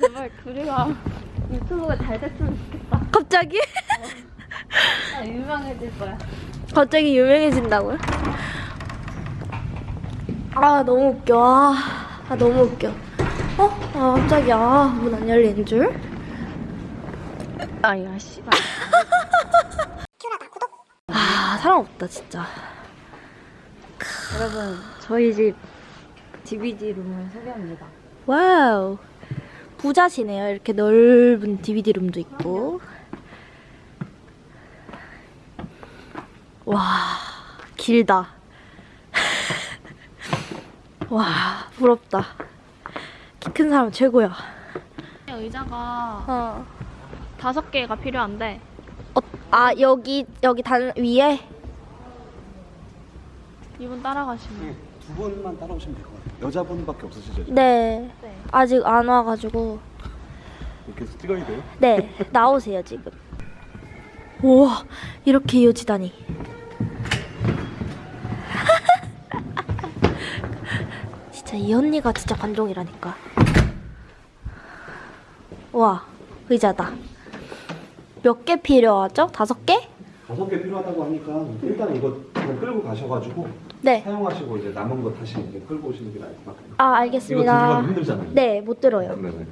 제발 우리가 유튜브가 잘 됐으면 좋겠다. 갑자기? 나 유명해질 거야. 갑자기 유명해진다고요? 아 너무 웃겨 아, 아, 너무 웃겨 어? 아 갑자기 아문 안 열리는 줄? 아야 씨발. 아 사람 없다 진짜 여러분 저희 집 DVD 룸을 소개합니다. wow 부자시네요. 이렇게 넓은 DVD 룸도 있고. 와 길다. 와 부럽다. 키 큰 사람 최고야. 의자가 어. 다섯 개가 필요한데. 어, 아 여기 여기 단 위에? 이분 따라가시면 두 분만 따라오시면 될 것 같아요. 여자분밖에 없으시죠? 지금? 네 네. 아직 안 와가지고 이렇게 해서 찍어야 돼요? 네 나오세요 지금 우와 이렇게 이어지다니 진짜 이 언니가 진짜 관종이라니까 와 의자다 몇 개 필요하죠? 다섯 개? 다섯 개 필요하다고 하니까 일단 이거 그냥 끌고 가셔가지고 네. 사용하시고 이제 남은 거 다시 이제 끌고 오시는 게 나을 것 같아요. 아 이거 알겠습니다. 들어가기 힘들잖아요. 네, 못 들어요. 네네.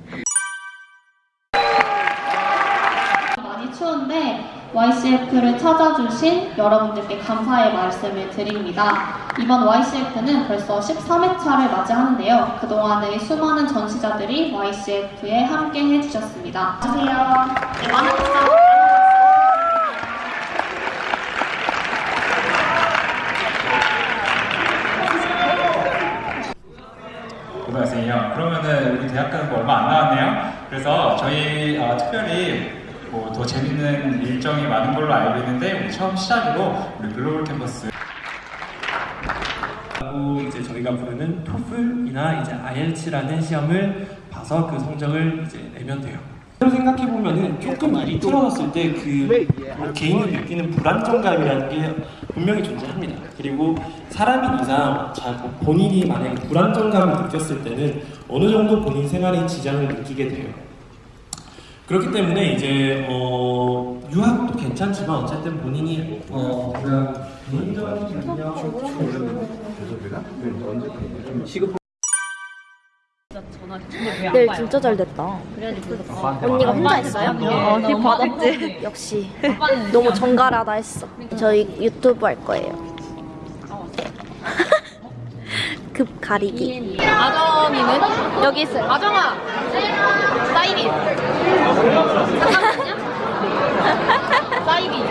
많이 추운데 YCF를 찾아주신 여러분들께 감사의 말씀을 드립니다. 이번 YCF는 벌써 13회차를 맞이하는데요. 그동안의 수많은 전시자들이 YCF에 함께 해주셨습니다. 안녕하세요. 네, 많은 박수 고등학생이요. 그러면은 우리 대학 가는 거 얼마 안 남았네요. 그래서 저희 어, 특별히 뭐 더 재밌는 일정이 많은 걸로 알고 있는데 우리 처음 시작으로 우리 글로벌 캠퍼스 하고 이제 저희가 부르는 토플이나 이제 IELTS라는 시험을 봐서 그 성적을 이제 내면 돼요. 생각해 보면은 조금 일이 틀어졌을 때 그 개인이 느끼는 불안정감이라는 게 분명히 존재합니다. 그리고 사람인 이상 자 본인이 만약에 불안정감을 느꼈을 때는 어느 정도 본인 생활에 지장을 느끼게 돼요. 그렇기 때문에 이제 어, 유학도 괜찮지만 어쨌든 본인이 어 그냥 개인적인 능력 좀 시급 네, 진짜 잘 됐다. 언니가 혼자 했어요? 어, 팁 받았지. 역시 너무 정갈하다 했어. 저희 유튜브 할 거예요. 급 가리기. 아정이는 여기 있어요. 아정아 사이비 사이비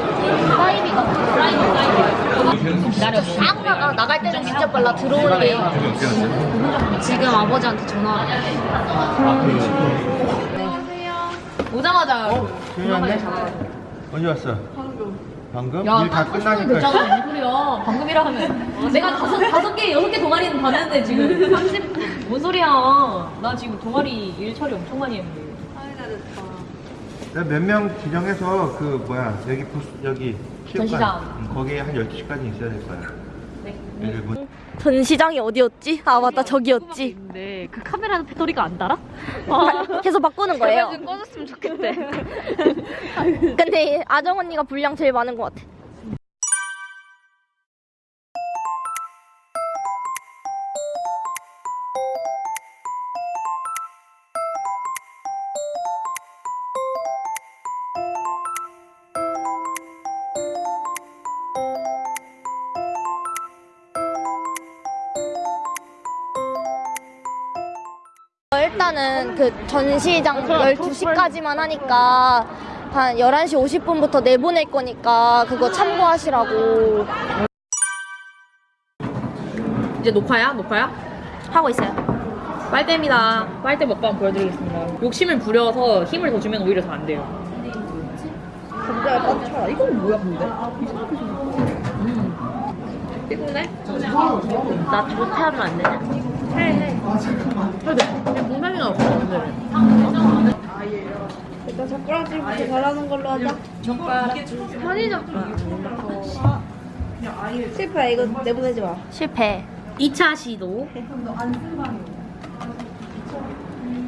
사이비가 사이비 사이비 기다려 아무나 나갈 때는 진짜 빨라 들어오는 게. 지금 아버지한테 전화 오자마자 언제 왔어? 방금. 야, 일 다 끝나니까. 됐잖아 소리야 방금이라 하면. 내가 다섯 다섯 개 여섯 개 동아리는 봤는데 지금 30 뭔 소리야. 나 지금 동아리 일 처리 엄청 많이 했는데. 몇명 지정해서 그 뭐야 여기 부스 여기 체육관, 전시장. 응, 거기에 한 12시까지 있어야 될 거야. 네. 전시장이 어디였지? 아 맞다 저기였지. 근데 그 카메라는 배터리가 안 달아? 계속 바꾸는 거예요. 좀 꺼졌으면 좋겠대 근데 아정 언니가 분량 제일 많은 것 같아. 일단은 그 전시장 12시까지만 하니까 한 11시 50분부터 내보낼 거니까 그거 참고하시라고 이제 녹화야? 녹화야? 하고 있어요. 빨대입니다 빨대 먹방 보여드리겠습니다 욕심을 부려서 힘을 더 주면 오히려 더 안 돼요 감자에 빠져 이건 뭐야 근데? 음. 예쁜데? 나 좋게 하면 안 되냐? 해해 근데 공상이가 없었는데 일단 젓가락질부터 잘하는 걸로 하자. 젓가락 편의 젓가락 실패. 이거 내보내지 마. 실패. 2차 시도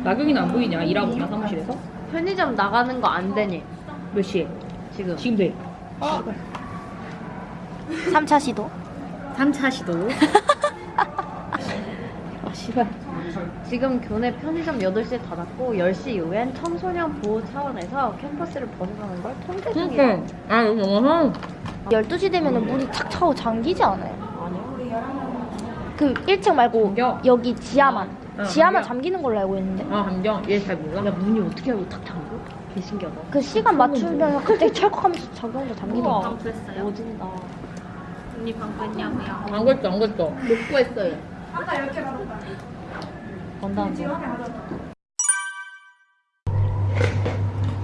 나경이는 안 보이냐? 일하고 있나 사무실에서? 편의점 나가는 거 안 되니? 몇 시에? 지금. 지금 돼. 3차 시도. 3차 시도. 아 씨발. 지금 교내 편의점 8시에 닫았고 10시 이후엔 청소년 보호 차원에서 캠퍼스를 벗어나는 걸 통제 중이에요. 아 여기 영화상. 12시 되면 문이 탁 차고 잠기지 않아요? 그 1층 말고 잠겨. 여기 지하만. 어, 지하만 잠겨. 잠기는 걸로 알고 있는데. 아 감정. 얘잘 몰라. 야 문이 어떻게 알고 탁 잠겨? 개 신기하다. 그 시간 맞추면 갑자기 철컥하면서 자동으로 잠기더라고. 우와. 그랬어요. 오진다. 안 걸죠 안 걸죠. 못 구했어요. 원다운 거.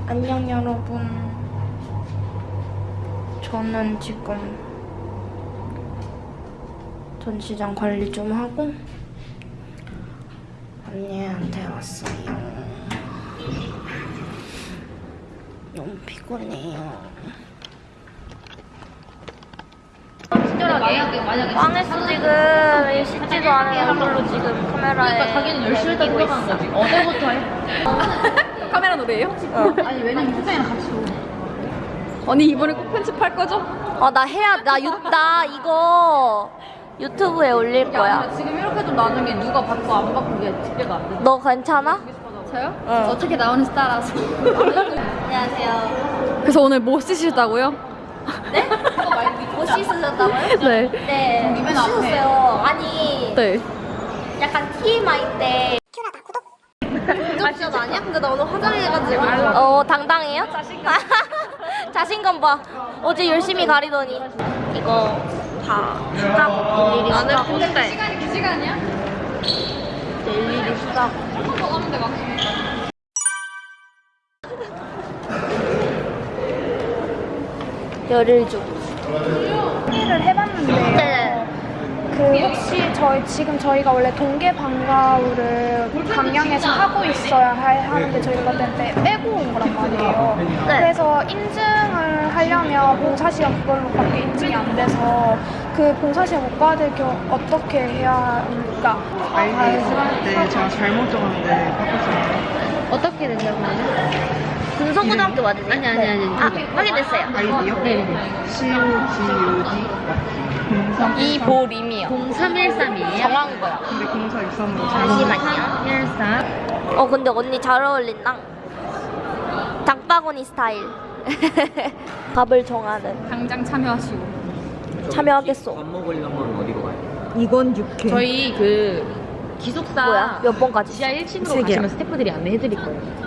안녕 여러분. 저는 지금 전시장 관리 좀 하고 언니한테 왔어요. 너무 피곤해요. 만약에 만약에 망했어 지금 씻지도 않은 얼굴로 지금 카메라에 그러니까 자기는 10시 일단 들어가는 거지. 어제부터 해. 카메라 노래예요? 아니 왜냐면 후배랑 같이 언니 이번에 꼭 편집할 거죠? 어나 해야 나, 유, 나 이거 유튜브에 올릴 거야 지금 이렇게 좀 나중에 누가 받고 안 받고 그게 집계가 안 돼. 너 괜찮아? 저요? 응. 어떻게 나오는지 따라서. 안녕하세요 그래서 오늘 뭐 쓰시다고요? 네? 못 씻으셨다고요? 네. 네 못 씻었어요 아니 네. 약간 TMI인데 구독자 아니야? 근데 나 오늘 화장해가지고 어 당당해요? 자신감 자신감 봐 어제 열심히 가리더니 이거 다 쓰라고 일일이 쓰라고 시간이 그 시간이야? 일일이 쓰라고 열을 주고 를 해봤는데요. 네. 그 혹시 저희 지금 저희가 원래 동계 방과후를 강양에서 하고 있어야 할 하는데 저희가 그때 빼고 온 거란 말이에요. 네. 그래서 인증을 하려면 봉사 시험 그걸로 밖에 인증이 안 돼서 그 봉사 시험 못 받을 경우 어떻게 해야 합니까? 아이디 쓸때 제가 잘못 적었는데 바꿨어요. 어떻게 되셨나요? 군성고등학교 맞으세요? 아니 아니 아니 아 확인됐어요 아이디요? 네. COGOD 공사 이보림이요 0313이에요? 정한 거야 근데 공사 육삼으로 잘못 잠시만요 13. 어 근데 언니 잘 어울린다 닭바구니 스타일 밥을 정하는 당장 참여하시고. 참여하겠소 이건 육회. 저희 그 기숙사 뭐야? 몇 번까지? 지하 1층으로 가시면 스태프들이 안내해 드릴 거예요.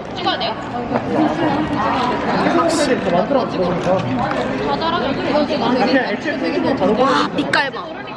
찍어야 돼요? 그냥 액체 다 넣어버리면 빛깔 봐